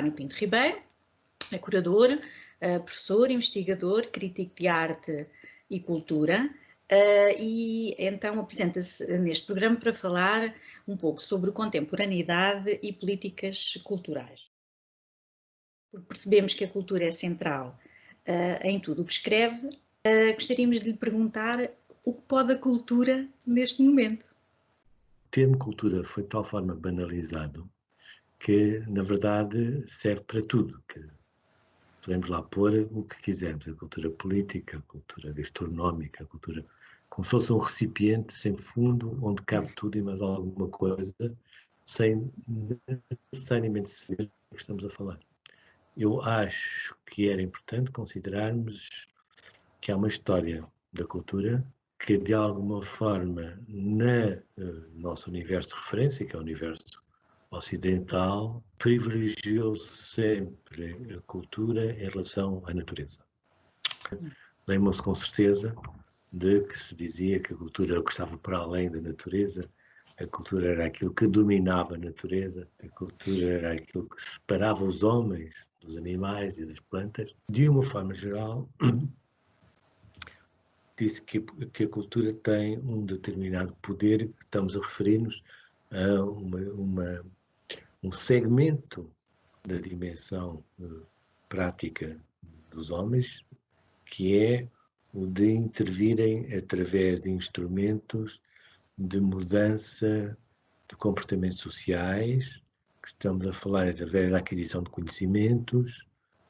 António Pinto Ribeiro, é curador, professor, investigador, crítico de arte e cultura, e então apresenta-se neste programa para falar um pouco sobre contemporaneidade e políticas culturais. Percebemos que a cultura é central em tudo o que escreve, gostaríamos de lhe perguntar o que pode a cultura neste momento. O termo cultura foi de tal forma banalizado que, na verdade, serve para tudo. Que podemos lá pôr o que quisermos, a cultura política, a cultura gastronómica, a cultura como se fosse um recipiente sem fundo, onde cabe tudo e mais alguma coisa, sem necessariamente saber o que estamos a falar. Eu acho que era importante considerarmos que há uma história da cultura que, de alguma forma, no uh, nosso universo de referência, que é o universo ocidental privilegiou sempre a cultura em relação à natureza. Lembram-se com certeza de que se dizia que a cultura estava para além da natureza, a cultura era aquilo que dominava a natureza, a cultura era aquilo que separava os homens dos animais e das plantas. De uma forma geral, disse que, que a cultura tem um determinado poder, estamos a referir-nos a uma, uma um segmento da dimensão uh, prática dos homens, que é o de intervirem através de instrumentos de mudança de comportamentos sociais, que estamos a falar através da aquisição de conhecimentos,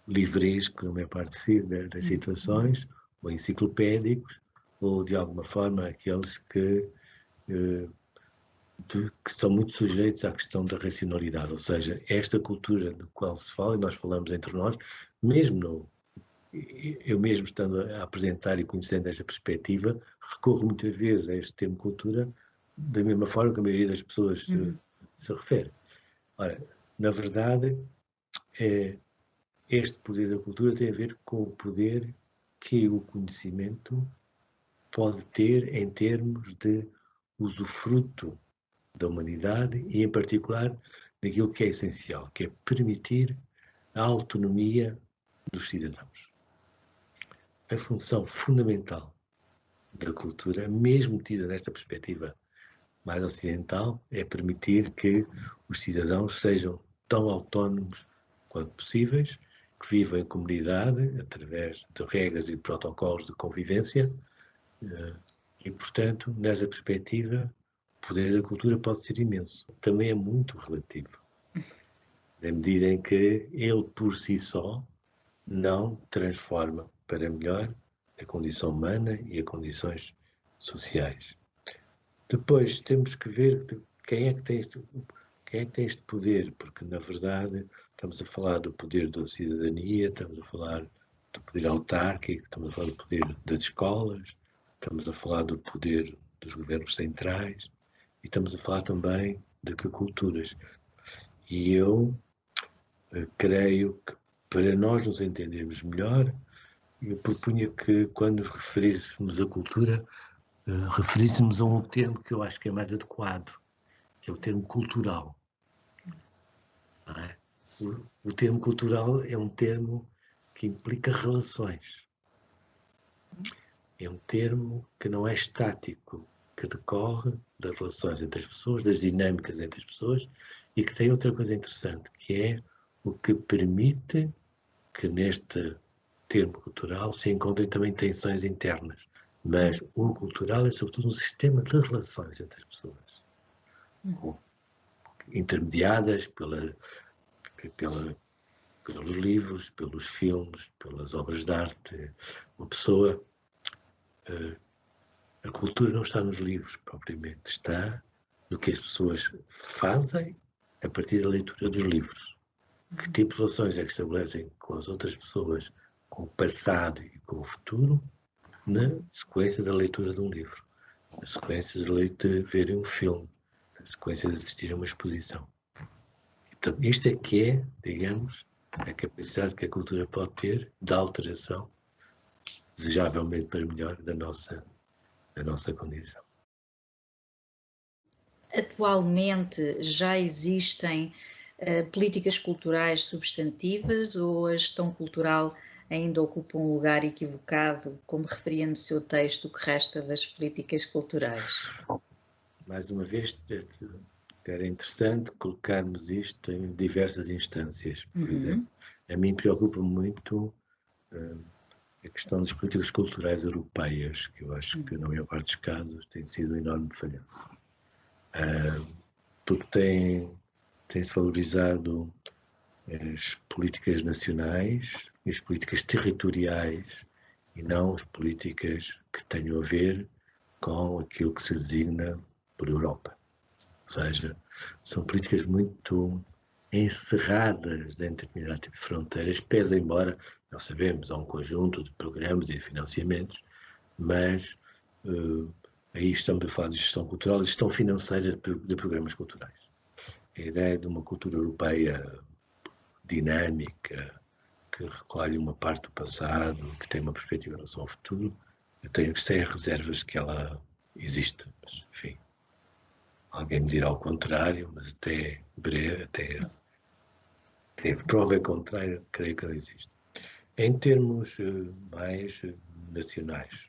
livres, que não é parte das uhum. situações, ou enciclopédicos, ou de alguma forma aqueles que eh, de, que são muito sujeitos à questão da racionalidade, ou seja, esta cultura do qual se fala, e nós falamos entre nós, mesmo no, eu mesmo estando a apresentar e conhecendo esta perspectiva, recorro muitas vezes a este termo cultura da mesma forma que a maioria das pessoas uhum. se, se, refere. Ora, na verdade, é, este poder da cultura tem a ver com o poder que o conhecimento pode ter em termos de usufruto da humanidade e, em particular, daquilo que é essencial, que é permitir a autonomia dos cidadãos. A função fundamental da cultura, mesmo tida nesta perspectiva mais ocidental, é permitir que os cidadãos sejam tão autónomos quanto possíveis, que vivam em comunidade através de regras e de protocolos de convivência eh, e, portanto, nessa perspectiva, poder da cultura pode ser imenso. Também é muito relativo, na medida em que ele por si só não transforma para melhor a condição humana e as condições sociais. Depois temos que ver quem é que tem este, quem é que tem este poder, porque na verdade estamos a falar do poder da cidadania, estamos a falar do poder autárquico, estamos a falar do poder das escolas, estamos a falar do poder dos governos centrais, e estamos a falar também de que culturas. E eu uh, creio que para nós nos entendermos melhor, eu propunha que quando nos referíssemos à cultura, uh, referíssemos a um termo que eu acho que é mais adequado, que é o termo cultural. É? O termo cultural é um termo que implica relações. É um termo que não é estático, que decorre das relações entre as pessoas, das dinâmicas entre as pessoas e que tem outra coisa interessante, que é o que permite que neste termo cultural se encontrem também tensões internas. Mas o cultural é sobretudo um sistema de relações entre as pessoas, uhum. intermediadas pela, pela, pelos livros, pelos filmes, pelas obras de arte. Uma pessoa uh, a cultura não está nos livros, propriamente, está no que as pessoas fazem a partir da leitura dos livros. Que uhum. tipo de relações é que estabelecem com as outras pessoas, com o passado e com o futuro, na sequência da leitura de um livro, na sequência de, de verem um filme, na sequência de assistir a uma exposição. Portanto, isto é que é, digamos, a capacidade que a cultura pode ter de alteração, desejavelmente para melhor, da nossa da nossa condição. Atualmente já existem uh, políticas culturais substantivas ou a gestão cultural ainda ocupa um lugar equivocado, como referia no seu texto, o que resta das políticas culturais? Mais uma vez, era interessante colocarmos isto em diversas instâncias. Por uhum. exemplo, a mim preocupa muito uh, a questão das políticas culturais europeias, que eu acho que, na maior parte dos casos, tem sido um enorme falhanço. Uh, porque tem, tem-se valorizado as políticas nacionais e as políticas territoriais e não as políticas que tenham a ver com aquilo que se designa por Europa. Ou seja, são políticas muito encerradas dentro de determinado tipo de fronteiras, pese embora, nós sabemos, há um conjunto de programas e de financiamentos, mas uh, aí estamos a falar de gestão cultural gestão financeira de, programas culturais. A ideia de uma cultura europeia dinâmica, que recolhe uma parte do passado, que tem uma perspectiva em relação ao futuro, eu tenho sérias reservas que ela existe, mas, enfim, alguém me dirá o contrário, mas até breve, até tem prova contrária, creio que não existe. Em termos uh, mais uh, nacionais,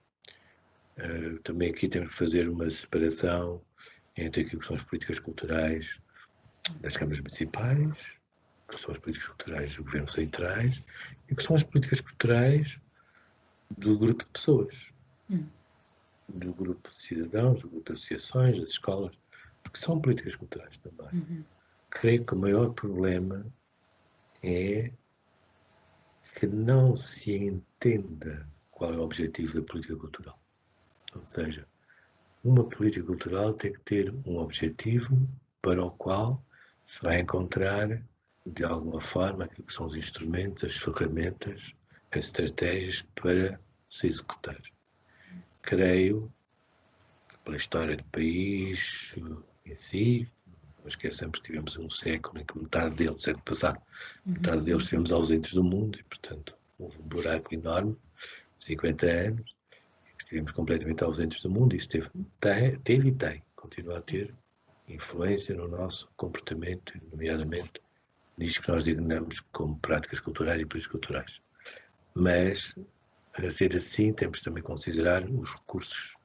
uh, também aqui temos que fazer uma separação entre aquilo que são as políticas culturais das câmaras municipais, que são as políticas culturais do governo centrais, e que são as políticas culturais do grupo de pessoas, hum. do grupo de cidadãos, do grupo de associações, das escolas, porque são políticas culturais também. Uhum. Creio que o maior problema é que não se entenda qual é o objetivo da política cultural. Ou seja, uma política cultural tem que ter um objetivo para o qual se vai encontrar, de alguma forma, aquilo que são os instrumentos, as ferramentas, as estratégias para se executar. Creio que pela história do país em si, não esqueçamos que tivemos um século em que metade deles, do século passado, uhum. metade deles estivemos ausentes do mundo e, portanto, houve um buraco enorme, 50 anos, que estivemos completamente ausentes do mundo. Isso teve, teve e tem, continua a ter influência no nosso comportamento, nomeadamente nisto que nós designamos como práticas culturais e políticas culturais. Mas, a ser assim, temos também que considerar os recursos,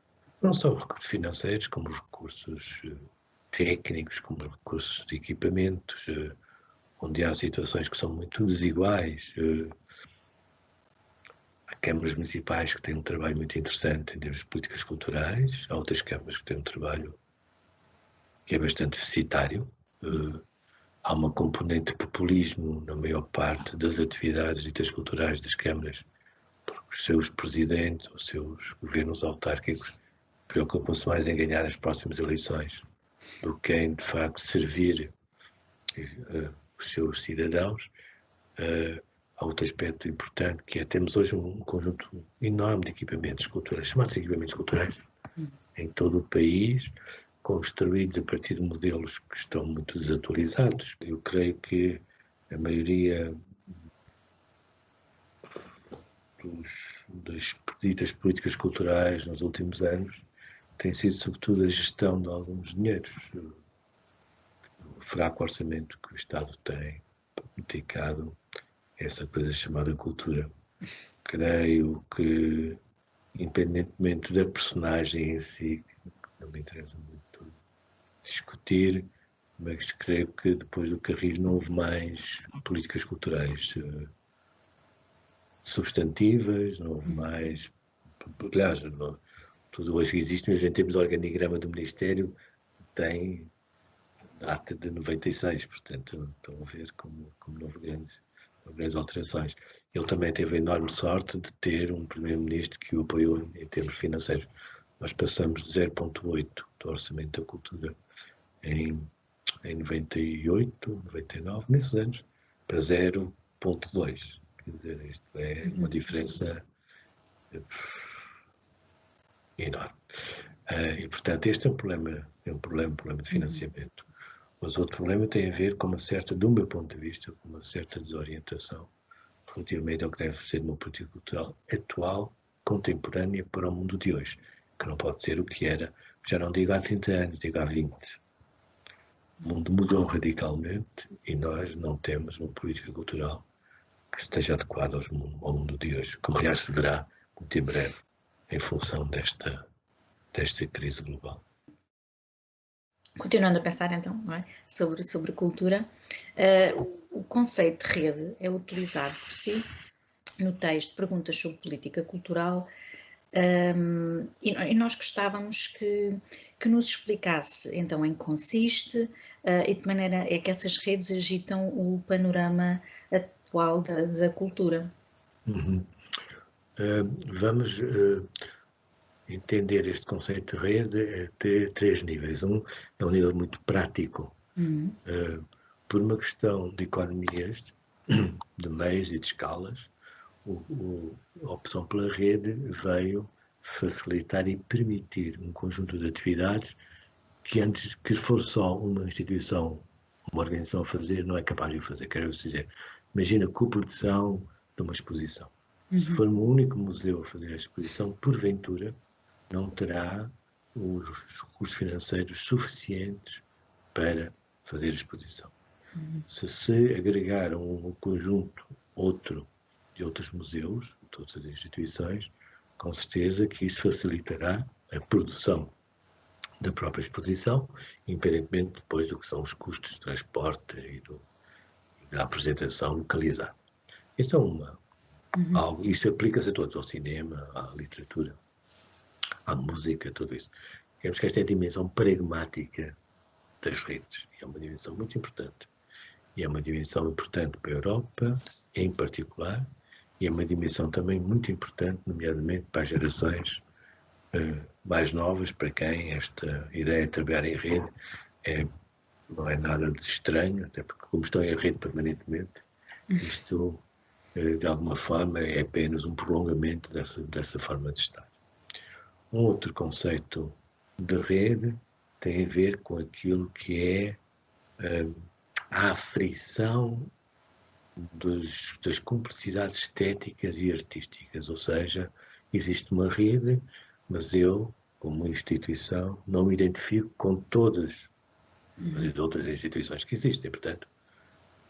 não só os recursos financeiros, como os recursos eh, técnicos, como recursos de equipamentos, eh, onde há situações que são muito desiguais. Eh, há câmaras municipais que têm um trabalho muito interessante em termos de políticas culturais, há outras câmaras que têm um trabalho que é bastante deficitário. Eh, há uma componente de populismo na maior parte das atividades ditas culturais das câmaras, porque os seus presidentes, os seus governos autárquicos preocupam-se mais em ganhar as próximas eleições do que em, de facto, servir uh, os seus cidadãos. Uh, há outro aspecto importante que é temos hoje um conjunto enorme de equipamentos culturais, chamados equipamentos culturais, hum. em todo o país, construídos a partir de modelos que estão muito desatualizados. Eu creio que a maioria dos, das políticas culturais nos últimos anos tem sido sobretudo a gestão de alguns dinheiros, o fraco orçamento que o Estado tem dedicado a essa coisa chamada cultura. Creio que, independentemente da personagem em si, não me interessa muito discutir, mas creio que depois do Carris não houve mais políticas culturais uh, substantivas, não houve mais. Aliás, não, tudo hoje que existe, mas em termos de organigrama do Ministério, tem data de 96, portanto, estão a ver como, como não houve grandes, grandes alterações. Ele também teve a enorme sorte de ter um Primeiro-Ministro que o apoiou em termos financeiros. Nós passamos de 0,8 do Orçamento da Cultura em, em 98, 99, nesses anos, para 0,2. Quer dizer, isto é uma diferença enorme. Uh, e, portanto, este é um problema, é um problema, um problema de financiamento. Mas outro problema tem a ver com uma certa, do meu ponto de vista, com uma certa desorientação relativamente ao que deve ser uma política cultural atual, contemporânea para o mundo de hoje, que não pode ser o que era, já não digo há 30 anos, digo há 20. O mundo mudou radicalmente e nós não temos uma política cultural que esteja adequada ao mundo de hoje, como aliás se verá muito em breve, em função desta, desta crise global. Continuando a pensar então é? sobre, sobre cultura, uh, o conceito de rede é utilizado por si no texto Perguntas sobre Política Cultural um, e, e, nós gostávamos que, que nos explicasse então em que consiste uh, e de maneira é que essas redes agitam o panorama atual da, da cultura. Uhum. Uh, vamos uh, entender este conceito de rede a ter três níveis. Um é um nível muito prático, uhum. por uma questão de economias, de meios e de escalas, o, o, a opção pela rede veio facilitar e permitir um conjunto de atividades que antes que for só uma instituição, uma organização a fazer, não é capaz de fazer. Quero dizer, imagina a coprodução de uma exposição. Uhum. Se for um único museu a fazer a exposição, porventura, não terá os recursos financeiros suficientes para fazer a exposição. Uhum. Se se agregar a um conjunto outro de outros museus, de outras instituições, com certeza que isso facilitará a produção da própria exposição, independentemente depois do que são os custos de transporte e, do, da apresentação localizada. Isso é uma, uhum. algo, isto aplica-se a todos, ao cinema, à literatura, à música, tudo isso. Queremos que esta é a dimensão pragmática das redes, e é uma dimensão muito importante. E é uma dimensão importante para a Europa, em particular, e é uma dimensão também muito importante, nomeadamente para as gerações uh, mais novas, para quem esta ideia de trabalhar em rede é, não é nada de estranho, até porque como estão em rede permanentemente, isto uh, de alguma forma é apenas um prolongamento dessa, dessa forma de estar. Um outro conceito de rede tem a ver com aquilo que é uh, a aflição dos, das complexidades estéticas e artísticas, ou seja, existe uma rede, mas eu, como instituição, não me identifico com todas as outras instituições que existem. Portanto,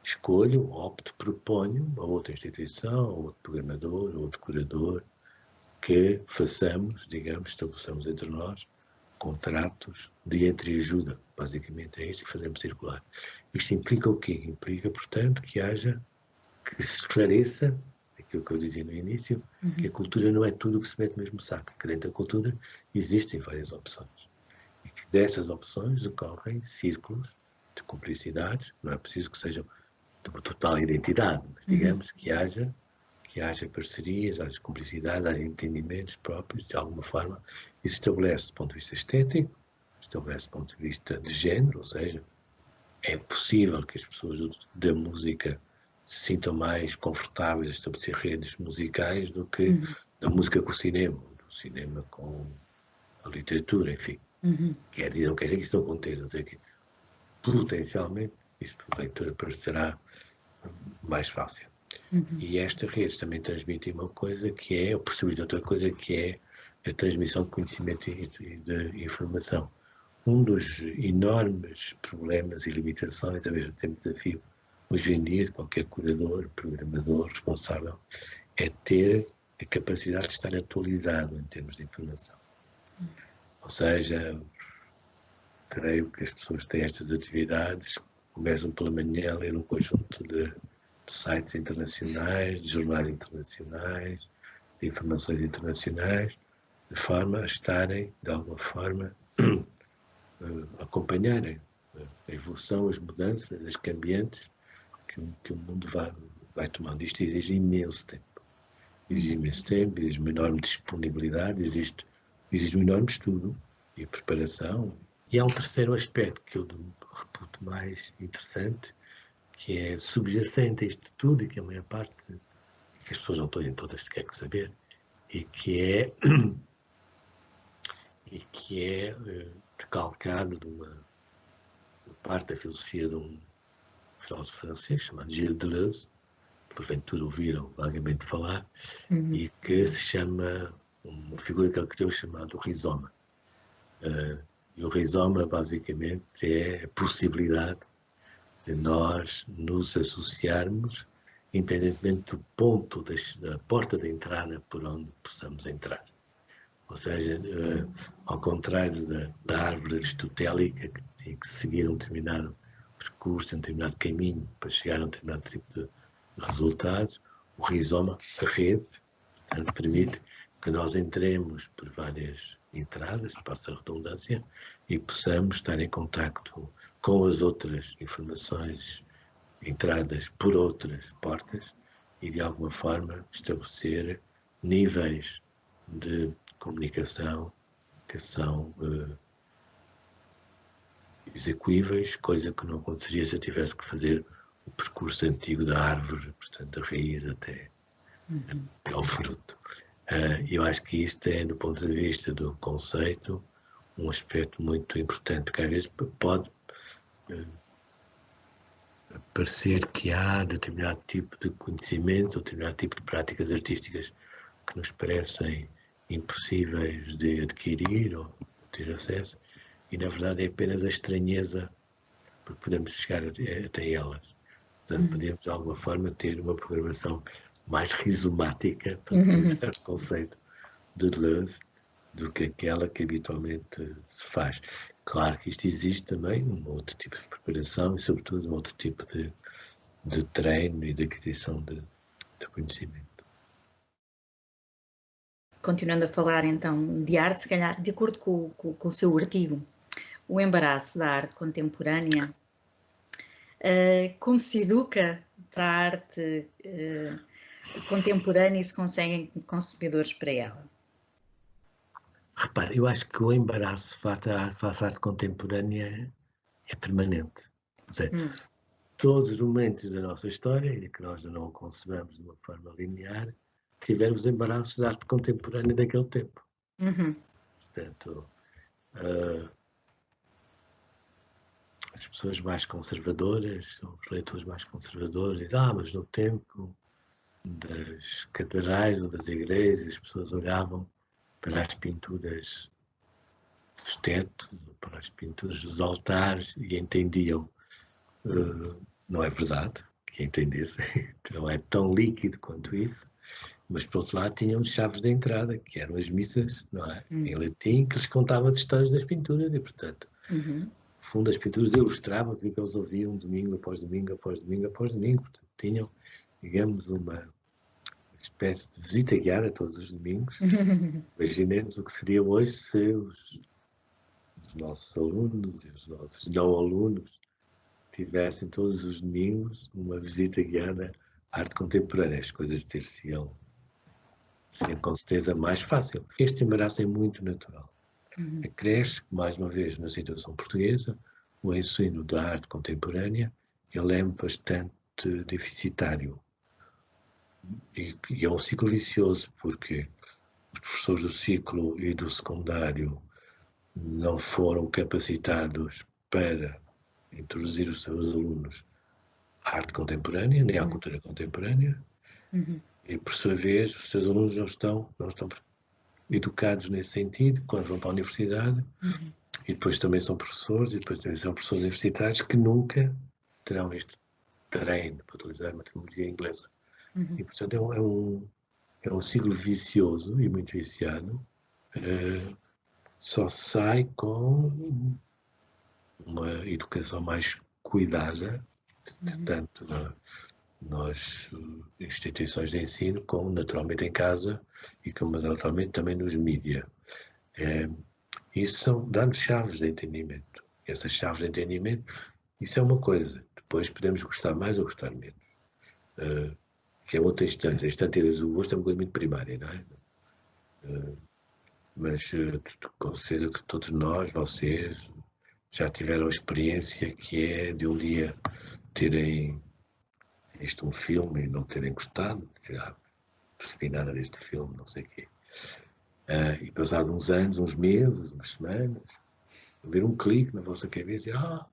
escolho, opto, proponho a outra instituição, a outro programador, a outro curador, que façamos, digamos, estabeleçamos entre nós contratos de entreajuda. Basicamente é isso que fazemos circular. Isto implica o quê? Implica, portanto, que haja que esclareça aquilo que eu dizia no início, uhum. que a cultura não é tudo o que se mete no mesmo saco, que dentro da cultura existem várias opções. E que dessas opções decorrem círculos de cumplicidades, não é preciso que sejam total identidade, mas uhum. digamos que haja que haja parcerias, haja cumplicidades, haja entendimentos próprios, de alguma forma, se estabelece do ponto de vista estético, estabelece do ponto de vista de género, ou seja, é possível que as pessoas da música se sintam mais confortáveis a estabelecer redes musicais do que uhum. da música com o cinema, do cinema com a literatura, enfim. Uhum. Quer dizer, não quer dizer que estão contentes, quer que potencialmente isso a leitura parecerá mais fácil. Uhum. E estas redes também transmitem uma coisa que é, ou possibilitam outra coisa que é a transmissão de conhecimento e de informação. Um dos enormes problemas e limitações, ao mesmo tempo desafio, hoje em dia, qualquer curador, programador, responsável, é ter a capacidade de estar atualizado em termos de informação. Ou seja, creio que as pessoas têm estas atividades, começam pela manhã a ler um conjunto de, de sites internacionais, de jornais internacionais, de informações internacionais, de forma a estarem, de alguma forma, acompanharem a evolução, as mudanças, as cambiantes que, que o mundo vai, vai tomando. Isto exige imenso tempo. Exige imenso tempo, exige uma enorme disponibilidade, exige um enorme estudo e preparação. E há um terceiro aspecto que eu reputo mais interessante, que é subjacente a isto tudo e que a maior parte, que as pessoas não têm todas sequer que saber, e que é, e que é eh, decalcado de uma, uma parte da filosofia de um filósofo francês chamado Gilles Deleuze, porventura ouviram vagamente falar, uhum. e que se chama, uma figura que ele criou chamado rizoma. Uh, E o rizoma, basicamente, é a possibilidade de nós nos associarmos, independentemente do ponto, da porta de entrada por onde possamos entrar. Ou seja, uh, ao contrário da, da, árvore aristotélica, que tinha que seguir um determinado percurso, um determinado caminho para chegar a um determinado tipo de resultados, o rizoma, a rede, portanto, permite que nós entremos por várias entradas, passa a redundância, e possamos estar em contacto com as outras informações entradas por outras portas e, de alguma forma, estabelecer níveis de comunicação que são uh, execuíveis, coisa que não aconteceria se eu tivesse que fazer o percurso antigo da árvore, portanto, da raiz até, uhum. até ao fruto. Uh, eu acho que isto é, do ponto de vista do conceito, um aspecto muito importante, porque às vezes pode uh, parecer que há determinado tipo de conhecimento, ou determinado tipo de práticas artísticas que nos parecem impossíveis de adquirir ou ter acesso, e na verdade é apenas a estranheza porque podemos chegar até elas. Portanto, uhum. podemos de alguma forma ter uma programação mais rizomática, para utilizar o conceito de Deleuze, do que aquela que habitualmente se faz. Claro que isto existe também um outro tipo de preparação e, sobretudo, um outro tipo de, de treino e de aquisição de, de conhecimento. Continuando a falar então de arte, se calhar, de acordo com, com, com o seu artigo, o embaraço da arte contemporânea, uh, como se educa para a arte uh, contemporânea e se conseguem consumidores para ela? Repare, eu acho que o embaraço face à, face à arte contemporânea é permanente. Ou seja, hum. todos os momentos da nossa história, e que nós não concebemos de uma forma linear, tivemos embaraços da arte contemporânea daquele tempo. Uhum. Portanto, uh, as pessoas mais conservadoras, os leitores mais conservadores, dizem, ah, mas no tempo das catedrais ou das igrejas, as pessoas olhavam para as pinturas dos tetos, para as pinturas dos altares e entendiam. Uh, não é verdade que entendessem, não é tão líquido quanto isso, mas por outro lado tinham chaves de entrada, que eram as missas, não é? Uhum. Em latim, que lhes contava as histórias das pinturas e, portanto, uhum. no fundo, as pinturas ilustravam aquilo que eles ouviam domingo após domingo, após domingo, após domingo, portanto, tinham, digamos, uma espécie de visita guiada todos os domingos. Imaginemos o que seria hoje se os, os nossos alunos e os nossos não alunos tivessem todos os domingos uma visita guiada à arte contemporânea. As coisas ter-se-iam seria com certeza mais fácil. Este embaraço é muito natural. Uhum. Acresce, mais uma vez, na situação portuguesa, o ensino da arte contemporânea, ele é bastante deficitário. E, e é um ciclo vicioso, porque os professores do ciclo e do secundário não foram capacitados para introduzir os seus alunos à arte contemporânea, nem à uhum. cultura contemporânea, uhum. E, por sua vez, os seus alunos não estão, não estão educados nesse sentido quando vão para a universidade. Uhum. E depois também são professores, e depois também são professores universitários que nunca terão este treino, para utilizar uma terminologia inglesa. Uhum. E, portanto, é um, é um, é um ciclo vicioso e muito viciado. Uh, só sai com uma educação mais cuidada, uhum. tanto na, nas eh, instituições de ensino, como naturalmente em casa e como naturalmente também nos mídias. É, isso são dando chaves de entendimento. Essas chaves de entendimento, isso é uma coisa. Depois podemos gostar mais ou gostar menos. Uh, que é outra instância. A instância do gosto é uma coisa muito primária, não é? Uh, mas uh, com certeza que todos nós, vocês, já tiveram a experiência que é de um dia terem visto um filme e não terem gostado, já percebi nada deste filme, não sei o quê. Uh, e passado uns anos, uns meses, umas semanas, ver um clique na vossa cabeça e ah,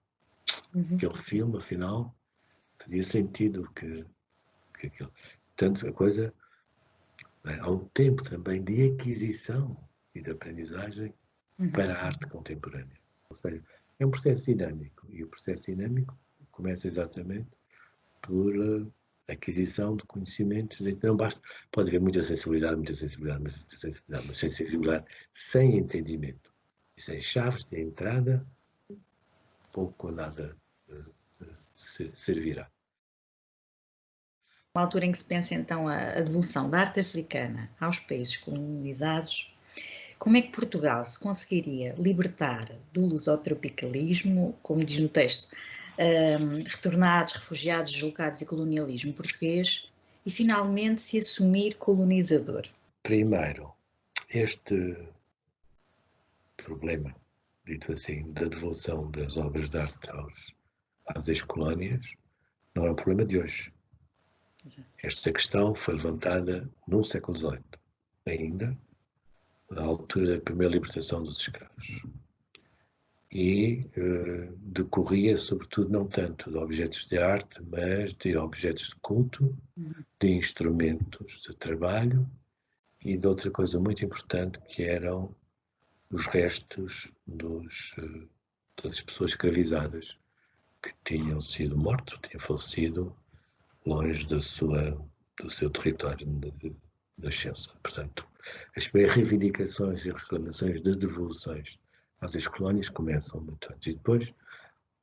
uhum. aquele filme, afinal, fazia sentido que, que aquele. Portanto, a coisa. É, há um tempo também de aquisição e de aprendizagem uhum. para a arte contemporânea. Ou seja, é um processo dinâmico e o processo dinâmico começa exatamente por uh, aquisição de conhecimentos. Não basta, pode haver muita sensibilidade, muita sensibilidade, muita sensibilidade, mas sensibilidade sem entendimento e sem chaves de entrada, pouco ou nada uh, servirá. Uma altura em que se pensa então a, devolução da arte africana aos países colonizados, como é que Portugal se conseguiria libertar do lusotropicalismo, como diz no texto, um, retornados, refugiados, julgados e colonialismo português, e finalmente se assumir colonizador? Primeiro, este problema, dito assim, da devolução das obras de arte aos, às ex-colónias, não é um problema de hoje. Esta questão foi levantada no século XVIII, ainda, na altura da primeira libertação dos escravos. E eh, decorria, sobretudo, não tanto de objetos de arte, mas de objetos de culto, de instrumentos de trabalho e de outra coisa muito importante que eram os restos dos, eh, das pessoas escravizadas que tinham sido mortos, tinham falecido longe da sua, do seu território de, nascença. Portanto, as primeiras reivindicações e reclamações de devoluções às ex-colónias começam muito antes. E depois,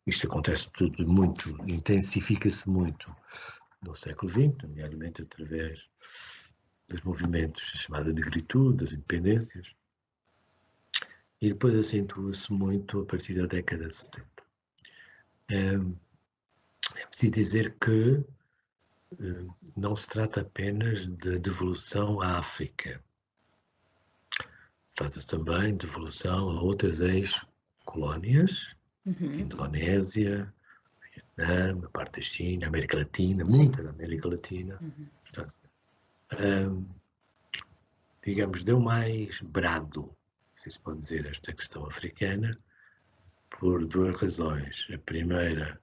isto acontece tudo muito, intensifica-se muito no século XX, nomeadamente através dos movimentos chamada negritude, das independências, e depois acentua-se muito a partir da década de 70. É, é preciso dizer que não se trata apenas de devolução à África. Trata-se também de devolução a outras ex-colónias, uhum. Indonésia, Vietnã, a parte da China, América Latina, Sim. muita da América Latina. Uhum. Portanto, um, digamos, deu mais brado, se se pode dizer, esta questão africana, por duas razões. A primeira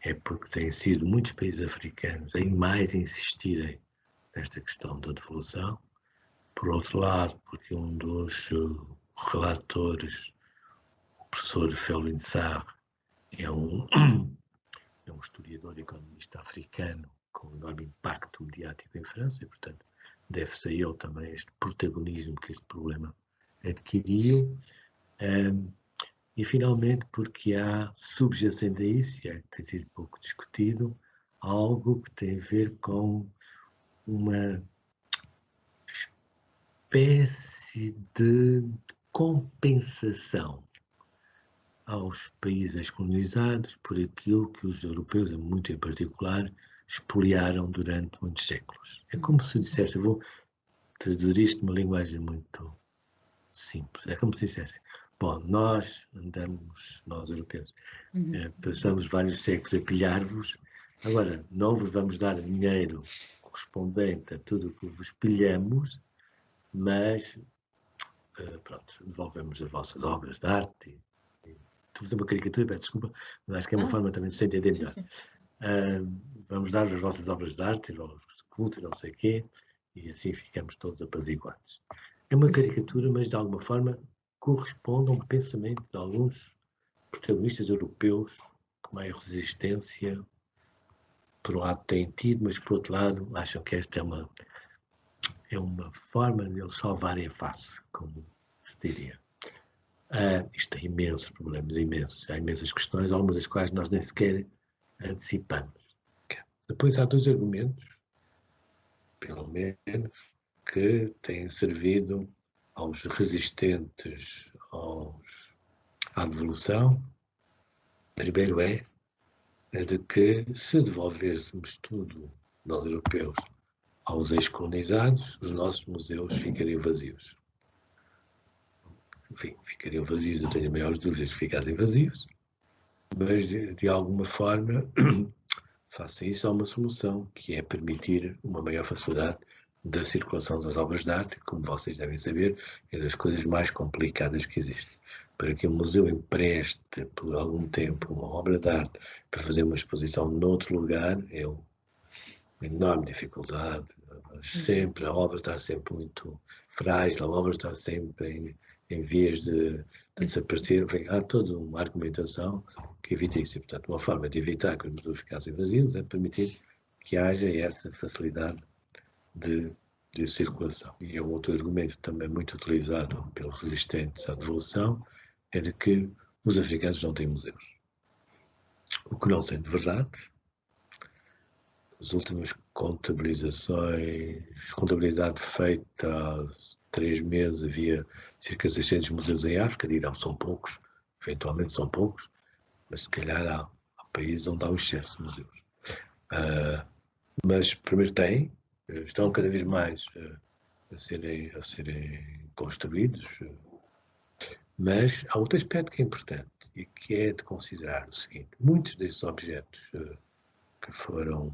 é porque têm sido muitos países africanos em mais insistirem nesta questão da devolução. Por outro lado, porque um dos uh, relatores, o professor Felwin Sarr, é um, é um historiador economista africano com enorme impacto mediático em França e, portanto, deve-se a ele também este protagonismo que este problema adquiriu. Um, e, finalmente, porque há subjacente a isso, e é, tem sido pouco discutido, algo que tem a ver com uma espécie de compensação aos países colonizados por aquilo que os europeus, muito em particular, expoliaram durante muitos séculos. É como se dissesse, eu vou traduzir isto numa linguagem muito simples, é como se dissesse, Bom, nós andamos, nós europeus, uhum. eh, passamos vários séculos a pilhar-vos, agora não vos vamos dar dinheiro correspondente a tudo o que vos pilhamos, mas uh, pronto, devolvemos as vossas obras de arte. Estou a fazer uma caricatura, peço desculpa, mas acho que é uma ah. forma também de se entender melhor. Uh, vamos dar as vossas obras de arte, as obras de culto, não sei o quê, e assim ficamos todos apaziguados. É uma caricatura, mas de alguma forma corresponde a um pensamento de alguns protagonistas europeus que mais resistência, por um lado, têm tido, mas por outro lado, acham que esta é uma, é uma forma de eles salvarem a face, como se diria. Uh, isto tem imensos problemas, imensos. Há imensas questões, algumas das quais nós nem sequer antecipamos. Depois há dois argumentos, pelo menos, que têm servido aos resistentes aos, à devolução, primeiro é, é de que se devolvêssemos tudo, nós europeus, aos ex-colonizados, os nossos museus ficariam vazios. Enfim, ficariam vazios, eu tenho maiores dúvidas que ficassem vazios, mas de, de alguma forma, faça isso a uma solução, que é permitir uma maior facilidade da circulação das obras de arte, como vocês devem saber, é das coisas mais complicadas que existem. Para que o museu empreste por algum tempo uma obra de arte para fazer uma exposição noutro lugar é uma enorme dificuldade. Sempre, a obra está sempre muito frágil, a obra está sempre em, em vias de, de desaparecer. Enfim, há toda uma argumentação que evita isso. E, portanto, uma forma de evitar que os museus ficassem vazios é permitir que haja essa facilidade de, de circulação. E é um outro argumento também muito utilizado pelos resistentes à devolução, é de que os africanos não têm museus. O que não sendo verdade, as últimas contabilizações, contabilidade feita há três meses, havia cerca de 600 museus em África, dirão, são poucos, eventualmente são poucos, mas se calhar há, há países onde há um excesso de museus. Uh, mas primeiro têm, estão cada vez mais uh, a, serem, a serem construídos, uh, mas há outro aspecto que é importante e que é de considerar o seguinte: muitos desses objetos que foram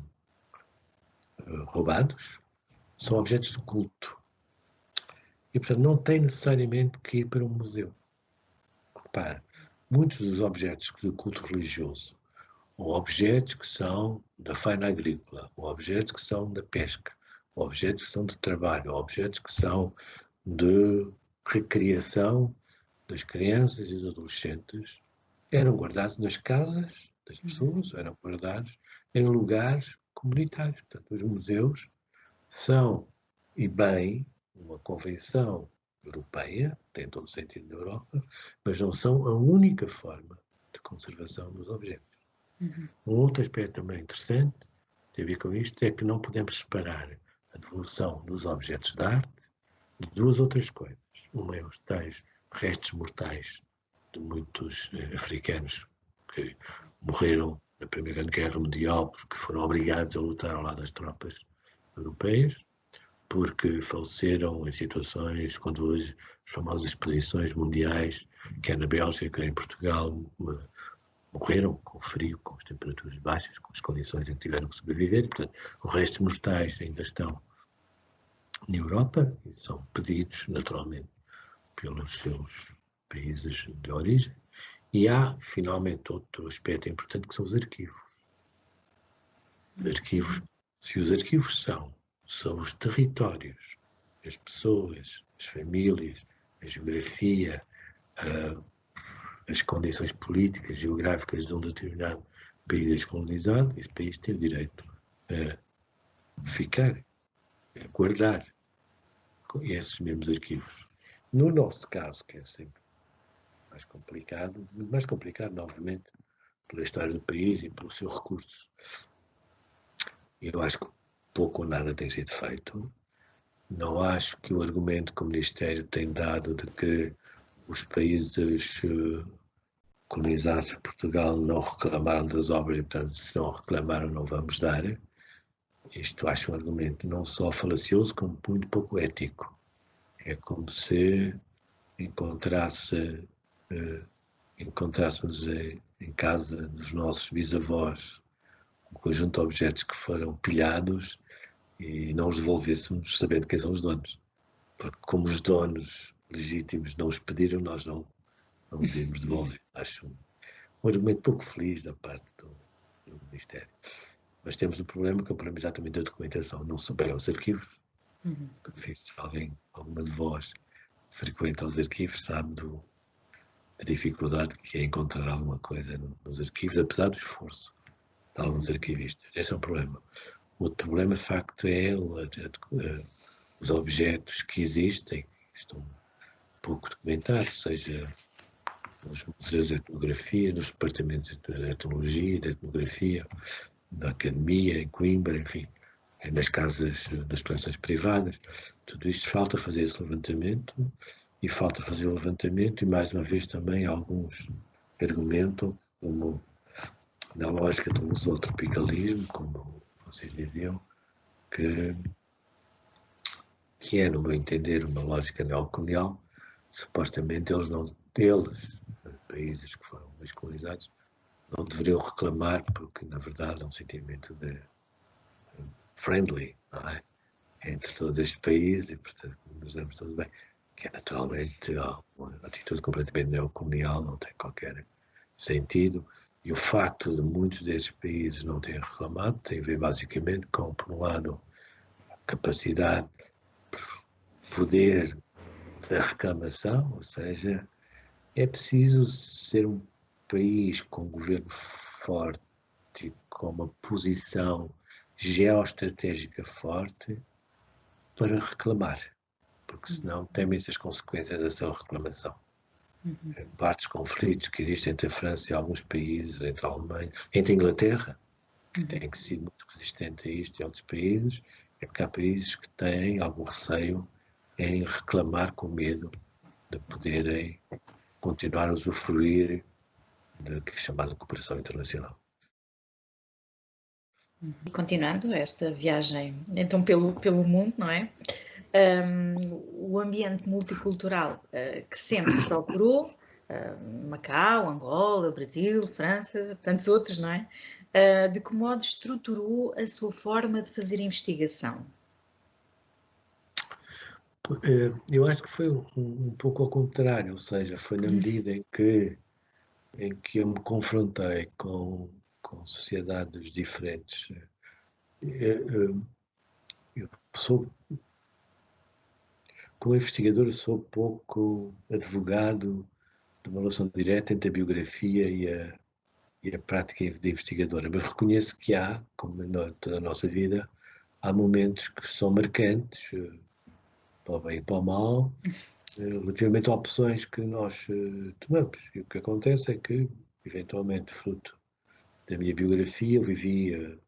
roubados são objetos de culto. E, portanto, não tem necessariamente que ir para um museu. Repare, muitos dos objetos de culto religioso, ou objetos que são da faina agrícola, ou objetos que são da pesca, objetos que são de trabalho, objetos que são de recriação das crianças e dos adolescentes, eram guardados nas casas das pessoas, eram guardados em lugares comunitários. Portanto, os museus são, e bem, uma convenção europeia, tem todo o sentido na Europa, mas não são a única forma de conservação dos objetos. Uhum. Um outro aspecto também interessante, tem a ver com isto, é que não podemos separar a devolução dos objetos de arte de duas outras coisas. Uma é os tais restos mortais de muitos eh, africanos que morreram na Primeira Guerra Mundial porque foram obrigados a lutar ao lado das tropas europeias, porque faleceram em situações, quando hoje as famosas exposições mundiais, quer na Bélgica, quer em Portugal, morreram com frio, com as temperaturas baixas, com as condições em que tiveram que sobreviver. Portanto, os restos mortais ainda estão na Europa e são pedidos, naturalmente, pelos seus países de origem. E há, finalmente, outro aspecto importante que são os arquivos. Os arquivos, se os arquivos são são os territórios, as pessoas, as famílias, a geografia, uh, as condições políticas, geográficas de um determinado país descolonizado, esse país tem direito a ficar, a guardar esses mesmos arquivos. No nosso caso, que é sempre mais complicado, mais complicado, novamente, pela história do país e pelos seus recursos. Eu acho que pouco ou nada tem sido feito. Não acho que o argumento que o Ministério tem dado de que os países eh, colonizados por Portugal não reclamaram das obras e, portanto, se não reclamaram, não vamos dar. Isto acho um argumento não só falacioso, como muito pouco ético. É como se encontrasse, eh, encontrássemos em, em casa dos nossos bisavós um conjunto de objetos que foram pilhados e não os devolvêssemos sabendo quem são os donos. Porque como os donos legítimos não os pediram, nós não, não os íamos devolver. Acho um, um argumento pouco feliz da parte do, do, Ministério. Mas temos um problema que é o problema exatamente da documentação. Não são bem os arquivos. Uhum. Se alguém, alguma de vós frequenta os arquivos, sabe do, a dificuldade que é encontrar alguma coisa nos arquivos, apesar do esforço de alguns arquivistas. Esse é um problema. Outro problema, de facto, é o, os objetos que existem, estão pouco documentados, seja nos museus de etnografia, nos departamentos de etnologia, de etnografia, na academia, em Coimbra, enfim, nas casas, nas coleções privadas. Tudo isto falta fazer esse levantamento e falta fazer o levantamento e, mais uma vez, também alguns argumentam, como na lógica do musotropicalismo, como vocês diziam, que, que é, no meu entender, uma lógica neocolonial. Supostamente eles não, eles, países que foram descolonizados, não deveriam reclamar porque, na verdade, é um sentimento de friendly, não é? Entre todos estes países e, portanto, nos damos todos bem. Que é naturalmente uma atitude completamente neocolonial, não tem qualquer sentido. E o facto de muitos desses países não terem reclamado tem a ver basicamente com, por um lado, a capacidade poder da reclamação, ou seja, é preciso ser um país com um governo forte e com uma posição geoestratégica forte para reclamar, porque senão temem as consequências da sua reclamação. Uhum. Partes conflitos que existem entre a França e alguns países, entre a Alemanha, entre a Inglaterra, que uhum. tem sido muito resistente a isto e outros países, é porque há países que têm algum receio em reclamar com medo de poderem continuar a usufruir da é chamada cooperação internacional. E continuando esta viagem, então, pelo, pelo mundo, não é? Um, o ambiente multicultural uh, que sempre procurou, uh, Macau, Angola, Brasil, França, tantos outros, não é? Uh, de que modo estruturou a sua forma de fazer investigação? Eh, eu acho que foi um, um pouco ao contrário, ou seja, foi na medida em que, em que eu me confrontei com, com sociedades diferentes. Eh, eh, eu sou, como investigador, eu sou pouco advogado de uma relação direta entre a biografia e a, e a prática de investigadora, mas reconheço que há, como em toda a nossa vida, há momentos que são marcantes, para o bem e para o mal, eh, relativamente a opções que nós uh, tomamos. E o que acontece é que, eventualmente, fruto da minha biografia, eu vivi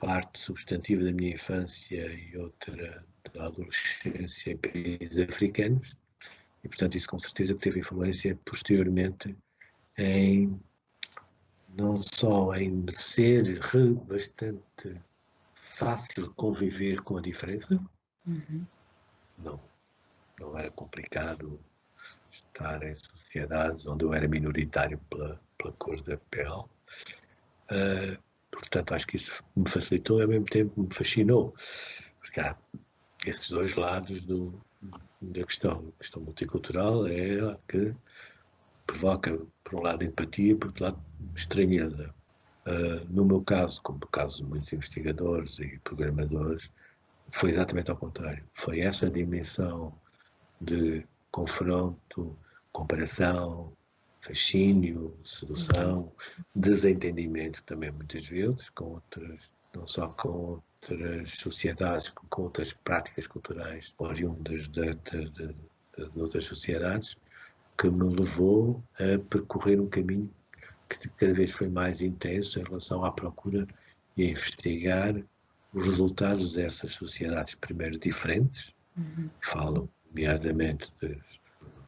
parte substantiva da minha infância e outra da adolescência em países africanos, e, portanto, isso com certeza teve influência posteriormente em não só em ser bastante fácil conviver com a diferença, Uhum. Não, não era complicado estar em sociedades onde eu era minoritário pela, pela cor da pele. Uh, portanto, acho que isso me facilitou e ao mesmo tempo me fascinou, porque há esses dois lados do, da questão. A questão multicultural é a que provoca, por um lado, empatia, por outro lado, estranheza. Uh, no meu caso, como no caso de muitos investigadores e programadores, foi exatamente ao contrário. Foi essa dimensão de confronto, comparação, fascínio, sedução, desentendimento também muitas vezes com outras, não só com outras sociedades, com outras práticas culturais oriundas de, de, de, de outras sociedades, que me levou a percorrer um caminho que cada vez foi mais intenso em relação à procura e a investigar os resultados dessas sociedades, primeiro diferentes, uhum. falam, nomeadamente, de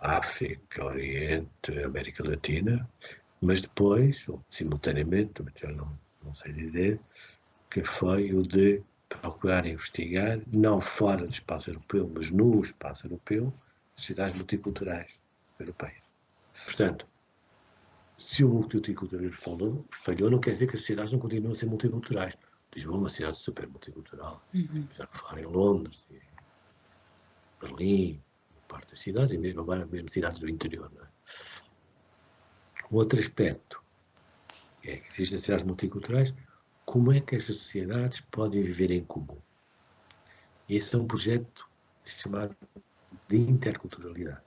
África, Oriente, América Latina, mas depois, ou simultaneamente, já não, não sei dizer, que foi o de procurar investigar, não fora do espaço europeu, mas no espaço europeu, sociedades multiculturais europeias. Portanto, se o multiculturalismo falhou, falhou, não quer dizer que as sociedades não continuam a ser multiculturais. Lisboa é uma cidade super multicultural, uhum. apesar de falar em Londres, e Berlim, parte das cidades, e mesmo agora, mesmo cidades do interior. É? Outro aspecto é que existem cidades multiculturais, como é que estas sociedades podem viver em comum? Esse é um projeto chamado de interculturalidade.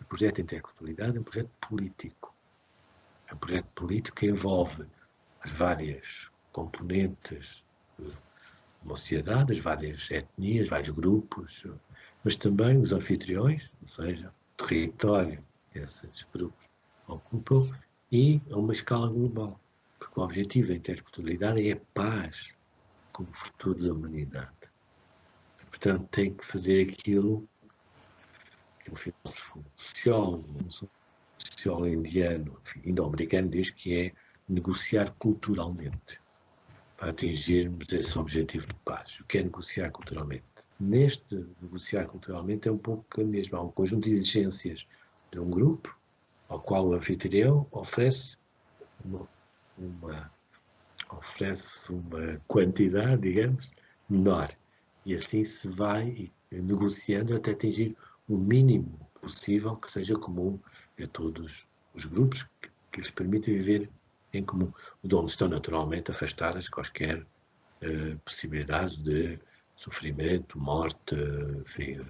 O projeto de interculturalidade é um projeto político. É um projeto político que envolve as várias componentes de uma sociedade, as várias etnias, vários grupos, mas também os anfitriões, ou seja, o território que esses grupos ocupam, e a uma escala global. Porque o objetivo da interculturalidade é a paz como futuro da humanidade. Portanto, tem que fazer aquilo que um filósofo sociólogo, um sociólogo indiano, indo-americano, diz que é negociar culturalmente atingirmos esse objetivo de paz. O que é negociar culturalmente? Neste negociar culturalmente é um pouco a mesma. Há um conjunto de exigências de um grupo ao qual o anfitrião oferece uma, uma oferece uma quantidade, digamos, menor. E assim se vai negociando até atingir o mínimo possível que seja comum a todos os grupos, que, que lhes permita viver em comum, de onde estão naturalmente afastadas quaisquer uh, possibilidades de sofrimento, morte, enfim,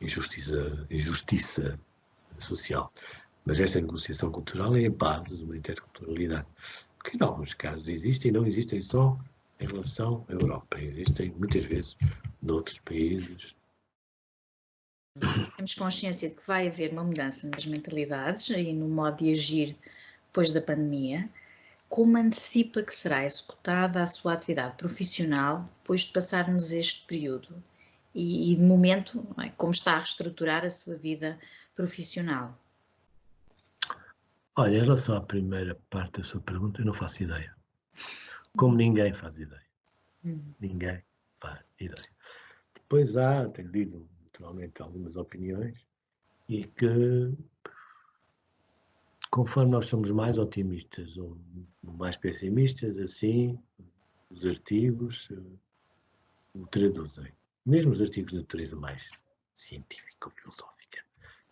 injustiça, injustiça social. Mas esta negociação cultural é a base de uma interculturalidade, que em alguns casos existe e não existem só em relação à Europa, existem muitas vezes noutros países. Temos consciência de que vai haver uma mudança nas mentalidades e no modo de agir depois da pandemia. Como antecipa que será executada a sua atividade profissional depois de passarmos este período? E, e de momento, é? como está a reestruturar a sua vida profissional? Olha, em relação à primeira parte da sua pergunta, eu não faço ideia. Como ninguém faz ideia. Hum. Ninguém faz ideia. Depois há, tenho lido naturalmente algumas opiniões, e que conforme nós somos mais otimistas ou mais pessimistas, assim os artigos uh, o traduzem. Mesmo os artigos de natureza mais científica ou filosófica.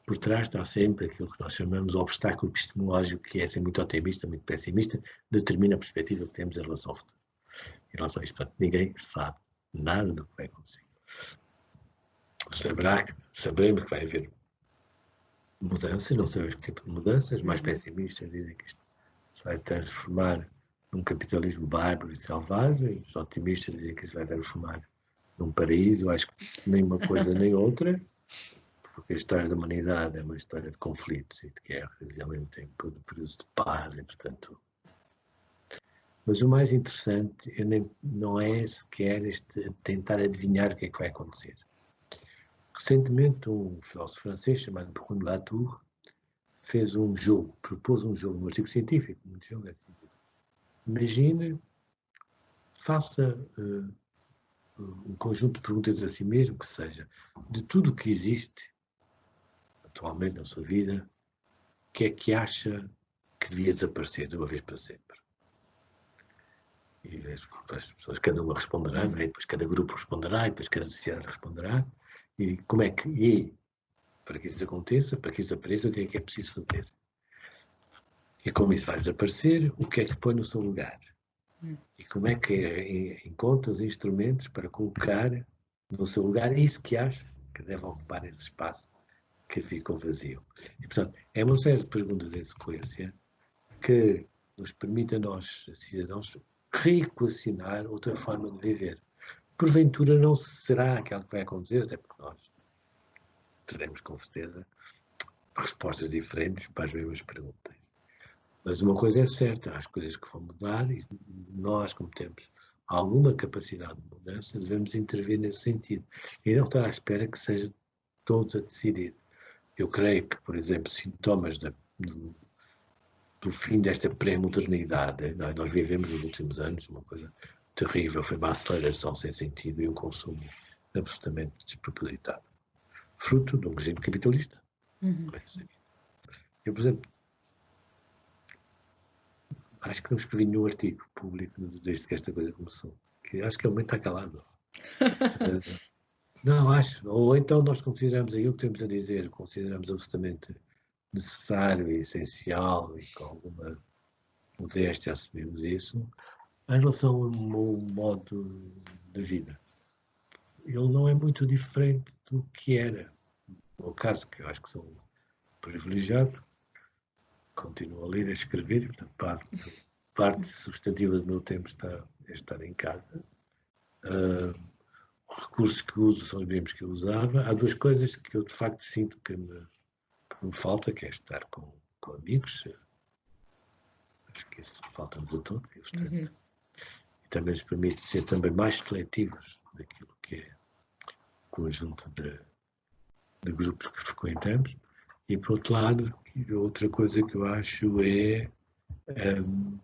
Por trás está sempre aquilo que nós chamamos de obstáculo epistemológico, que é ser muito otimista, muito pessimista, determina a perspectiva que temos em relação ao futuro. Em relação a isto, portanto, ninguém sabe nada do que vai acontecer. Saberá, saberemos que vai haver mudanças, não sabemos que tipo de mudanças, mais pessimistas dizem que isto se vai transformar num capitalismo bárbaro e selvagem, os otimistas dizem que isso vai transformar num paraíso, acho que nem uma coisa nem outra, porque a história da humanidade é uma história de conflitos e de guerras, e ao mesmo tempo de períodos de paz, e portanto... Mas o mais interessante nem, não é sequer este, tentar adivinhar o que é que vai acontecer. Recentemente, um filósofo francês chamado Bruno Latour fez um jogo, propôs um jogo, um artigo científico, um jogo é científico. Imagine, faça uh, um conjunto de perguntas a si mesmo, que seja, de tudo o que existe atualmente na sua vida, o que é que acha que devia desaparecer de uma vez para sempre? E as pessoas, cada uma responderá, é? depois cada grupo responderá, e depois cada sociedade responderá, e como é que, e para que isso aconteça, para que isso apareça, o que é que é preciso fazer? E como isso vai desaparecer, o que é que põe no seu lugar? E como é que é, encontra os instrumentos para colocar no seu lugar isso que acha que deve ocupar esse espaço que ficou vazio? E, portanto, é uma série de perguntas em sequência que nos permite a nós, cidadãos, reequacionar outra forma de viver. Porventura não será aquilo que vai acontecer, até porque nós teremos com certeza respostas diferentes para as mesmas perguntas. Mas uma coisa é certa, as coisas que vão mudar e nós, como temos alguma capacidade de mudança, devemos intervir nesse sentido e não estar à espera que seja todos a decidir. Eu creio que, por exemplo, sintomas da, do, do, fim desta pré-modernidade, nós vivemos nos últimos anos uma coisa terrível, foi uma aceleração sem sentido e um consumo absolutamente despropositado. Fruto de um regime capitalista. Uhum. Eu, por exemplo, acho que não escrevi nenhum artigo público desde que esta coisa começou. Que acho que é o momento está calado. não, acho. Ou então nós consideramos aquilo que temos a dizer, consideramos absolutamente necessário e essencial e com alguma modéstia assumimos isso, em relação ao meu modo de vida. Ele não é muito diferente do que era. No caso que eu acho que sou privilegiado, continuo a ler, a escrever, portanto, parte, parte substantiva do meu tempo está a estar em casa. Uh, os recursos que uso são os mesmos que eu usava. Há duas coisas que eu de facto sinto que me, que me falta, que é estar com, com amigos. Acho que isso falta-nos a todos e, portanto, uhum. Também nos permite ser também mais seletivos daquilo que é o conjunto de, de grupos que frequentamos. E, por outro lado, outra coisa que eu acho é a hum,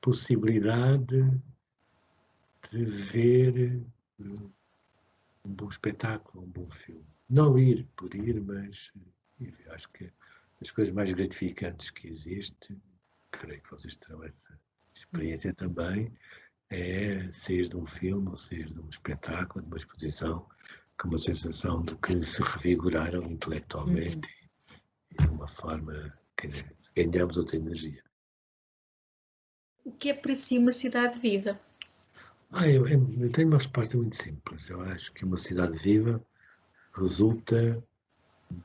possibilidade de ver hum, um bom espetáculo, um bom filme. Não ir por ir, mas acho que as coisas mais gratificantes que existem, creio que vocês terão essa experiência também, é sair de um filme, ou sair de um espetáculo, de uma exposição, com uma sensação de que se revigoraram intelectualmente uhum de uma forma que ganhamos outra energia. O que é para si uma cidade viva? Ah, eu, eu, tenho uma resposta muito simples. Eu acho que uma cidade viva resulta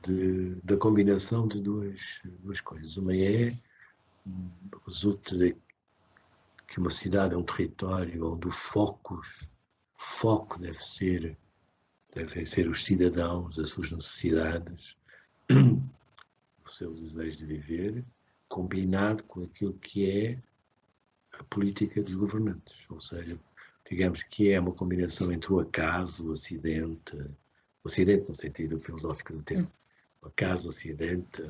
de, da combinação de duas, duas coisas. Uma é, resulta de que uma cidade é um território onde o foco, foco deve ser, devem ser os cidadãos, as suas necessidades, o seu desejo de viver, combinado com aquilo que é a política dos governantes. Ou seja, digamos que é uma combinação entre o acaso, o acidente, o acidente no sentido filosófico do termo, o acaso, o acidente,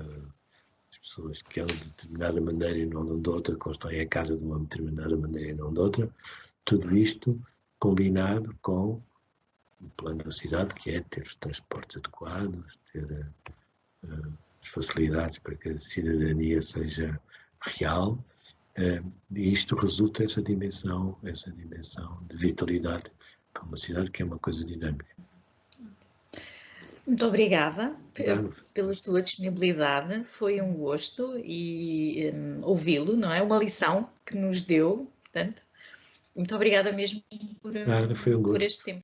pessoas que andam de determinada maneira e não andam de outra, constroem a casa de uma determinada maneira e não de outra, tudo isto combinado com o plano da cidade, que é ter os transportes adequados, ter uh, as facilidades para que a cidadania seja real, e isto resulta essa dimensão, essa dimensão de vitalidade para uma cidade que é uma coisa dinâmica. Muito obrigada pela sua disponibilidade, foi um gosto e um, ouvi-lo, não é? Uma lição que nos deu, portanto, muito obrigada mesmo por, um por este tempo.